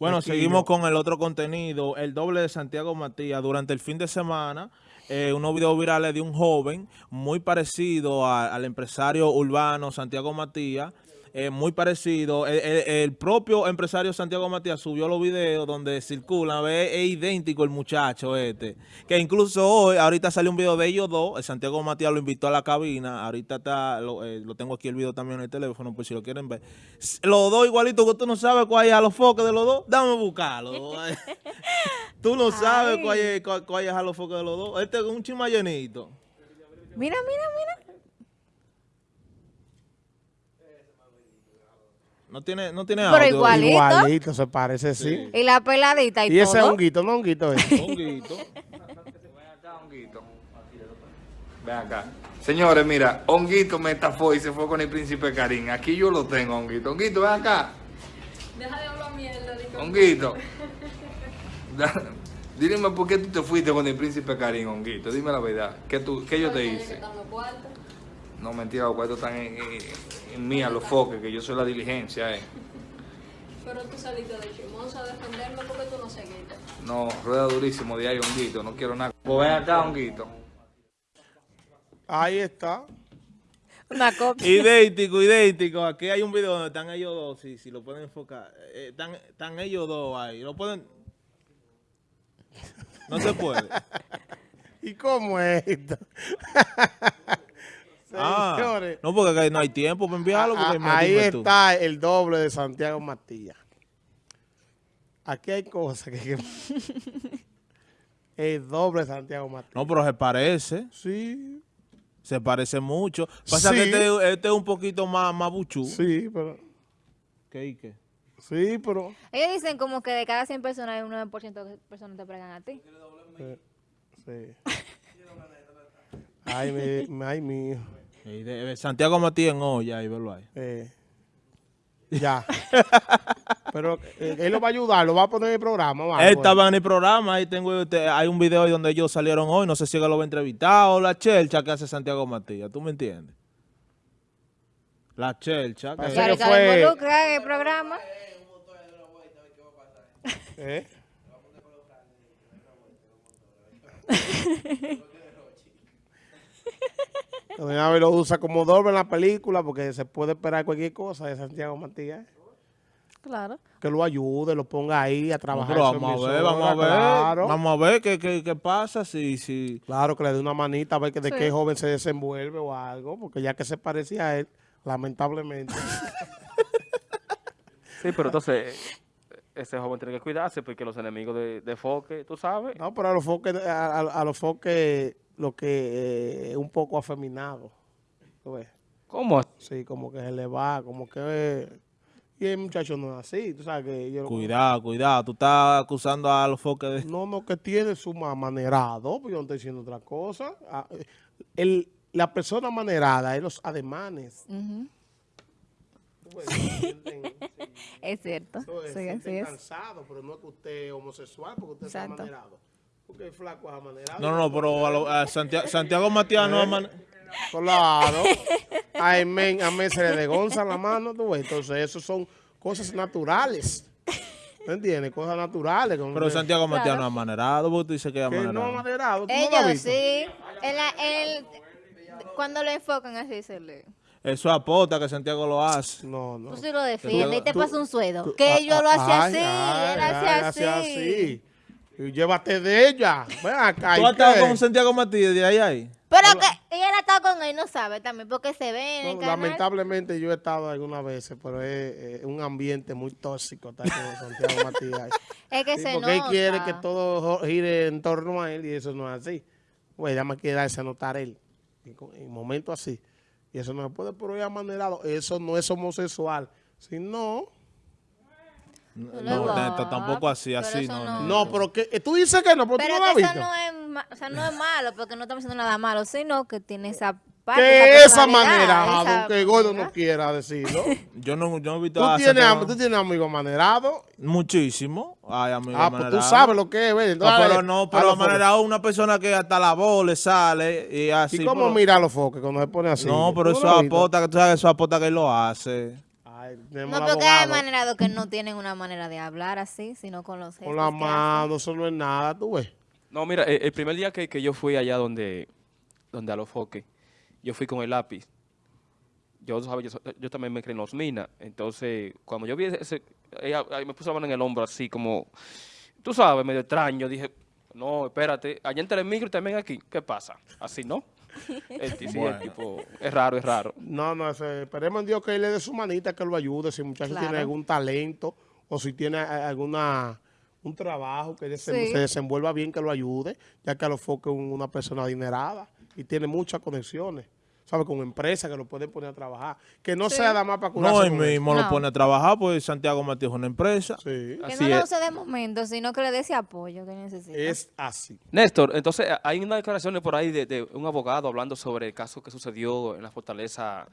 Bueno, seguimos con el otro contenido, el doble de Santiago Matías. Durante el fin de semana, eh, unos videos virales de un joven muy parecido a- al empresario urbano Santiago Matías, eh, muy parecido. El, el- el propio empresario Santiago Matías subió los videos donde circulan, ve, es idéntico el muchacho este. Que incluso hoy, ahorita salió un video de ellos dos, el Santiago Matías lo invitó a la cabina, ahorita está, lo, eh, lo tengo aquí el video también en el teléfono, por si lo quieren ver. Los dos igualitos, que tú no sabes cuál es a los foques de los dos, dame buscarlo. tú no sabes cuál es, cuál, cuál es a los foques de los dos. Este es un chimayenito. Mira, mira, mira. No tiene, no tiene Pero audio. ¿Igualito? Igualito, se parece, sí. Y la peladita y, Y ese es todo. honguito, no honguito es. Honguito. Ven acá. Señores, mira, Honguito me estafó y se fue con el príncipe Karim. Aquí yo lo tengo, Honguito. Honguito, ven acá. Deja de hablar mierda. Honguito. Dime por qué tú te fuiste con el príncipe Karim, Honguito. Dime la verdad. ¿Qué, tú, qué yo te hice? No, mentira, los cuartos están en, en, en mí, a los foques, que yo soy la diligencia, eh. Pero tú saliste de chismosa a defenderme porque tú no seguiste. No, rueda durísimo de ahí, Honguito. No quiero nada. Pues ven acá, Honguito. Ahí está. Una copia. idéntico, idéntico. Aquí hay un video donde están ellos dos, si, si lo pueden enfocar. Eh, están, están ellos dos ahí. Lo pueden... No se puede. ¿Y cómo es esto? Ah, no, porque acá no hay tiempo para enviarlo. porque A- me- ahí tú. está el doble de Santiago Matías. Aquí hay cosas que... que- el doble de Santiago Matías. No, pero se parece. Sí, Se parece mucho. Pasa Sí. que este, este es un poquito más, más buchú. sí, pero... ¿Qué y qué? Sí, pero... Ellos dicen como que de cada 100 personas hay un 9% de personas te pregan a ti. eh, Sí. Ay, mi, ay, mío. Y de- de Santiago Matías en olla, ahí verlo ahí. Eh, ya. Pero eh, él lo va a ayudar, lo va a poner en el programa. o Él eh. estaba en el programa, ahí tengo, este, hay un video ahí donde ellos salieron hoy, no sé si él lo va a entrevistar o la chelcha que hace Santiago Matías, ¿tú me entiendes? La chelcha. que que fue- involucra en el programa. ¿Eh? Don Ave lo usa como doble en la película porque se puede esperar cualquier cosa de Santiago Matías. Claro. Que lo ayude, lo ponga ahí a No, trabajar. pero vamos a ver, vamos a ver, Claro, vamos a ver qué, qué, qué pasa, si, si, claro, que le dé una manita a ver que de Sí. qué joven se desenvuelve o algo, porque ya que se parecía a él, lamentablemente. Sí, pero entonces ese joven tiene que cuidarse porque los enemigos de, de Foque, tú sabes. No, pero a los foques, a, a- a los foques, lo que eh, es un poco afeminado. ¿tú ves? ¿Cómo? Sí, como que se le va, como que... Y el muchacho no es así, tú sabes que yo... cuidado, cuidado, tú estás acusando a los foques de... No, no, que tiene su ma- manerado, pues yo no estoy diciendo otra cosa. Ah, eh, el, la persona manerada es los ademanes. Sienten- sí, Es cierto. Sí, así es. cansado, pero no es que usted es homosexual, porque usted es Exacto. Amanerado. Porque el flaco es amanerado. No, no, pero a lo- a Santiago, Santiago Matías no aman- Claro. A Amén, amén se le degonza la mano, tú. Entonces, eso son cosas naturales. ¿Me entiendes? Cosas naturales. como Pero que- Santiago Matías Claro. no es amanerado, porque tú dices que es que no amanerado. amanerado. ¿tú no lo has Ellos visto? sí. En- cuando lo enfocan así se le... Eso es apota que Santiago lo hace. No, no. Tú sí lo defiendes y te pasa un sueldo. Que yo lo hacía así, ay, él hacía así. Y llévate de ella. Ven acá. ¿Tú ¿y has estado con Santiago Matías de ahí a ahí? Pero que ella está con él, no sabe también, porque se ve en el No, canal. lamentablemente yo he estado algunas veces, pero es, un ambiente muy tóxico estar con Santiago Matías. Es que Sí, se porque él quiere que todo gire en torno a él y eso no es así. Pues ya me quiere darse a notar él en, en momentos así. Y eso no se puede, pero es amanerado. Eso no es homosexual. Si no, No, tampoco así, pero así, no, no. no, pero que eh, tú dices que no, pero, Pero tú no lo has que visto. no es, ma- o sea, no es malo, porque no estamos diciendo nada malo, sino que tiene esa parte. que esa manera, esa aunque Gordo no quiera decirlo. Yo no, yo no he visto tú, tienes, am- tú tienes amigos manerados. Muchísimo. Ay, amigo Ah, pues tú sabes lo que es, ¿ves? No, pero no, pero amanerado es una persona que hasta la voz le sale y así. ¿Y cómo pero- mira a los foques cuando se pone así? No, pero ¿Tú eso apota, que tú sabes que eso es apota que él lo hace. Ay, No, porque hay manerados que no tienen una manera de hablar así, sino con los gestos Con la mano, eso no es nada, tú ves. No, mira, eh, el primer día que, que yo fui allá donde, donde a los foques, yo fui con el lápiz. Yo, ¿sabes? Yo, yo también me creí en los minas. Entonces, cuando yo vi ese, ella, ahí me puso la mano en el hombro así como, tú sabes, medio extraño. Dije, no, espérate, allá entre el micro y también aquí, ¿qué pasa? Así, ¿no? El, el tipo, es raro, es raro. No, no, esperemos en Dios que él le dé su manita, que lo ayude. Si el muchacho Claro. tiene algún talento o si tiene alguna un trabajo que desen- Sí. se desenvuelva bien, que lo ayude, ya que a lo foque una persona adinerada y tiene muchas conexiones, ¿sabe? Con empresas que lo pueden poner a trabajar. Que no sea nada más para curarse No, eso. mismo lo pone a trabajar, pues Santiago Matías es una empresa. Sí, Que Así no lo use de momento, sino que le dé ese apoyo que necesita. es así. Néstor, entonces hay unas declaraciones por ahí de, de un abogado hablando sobre el caso que sucedió en la fortaleza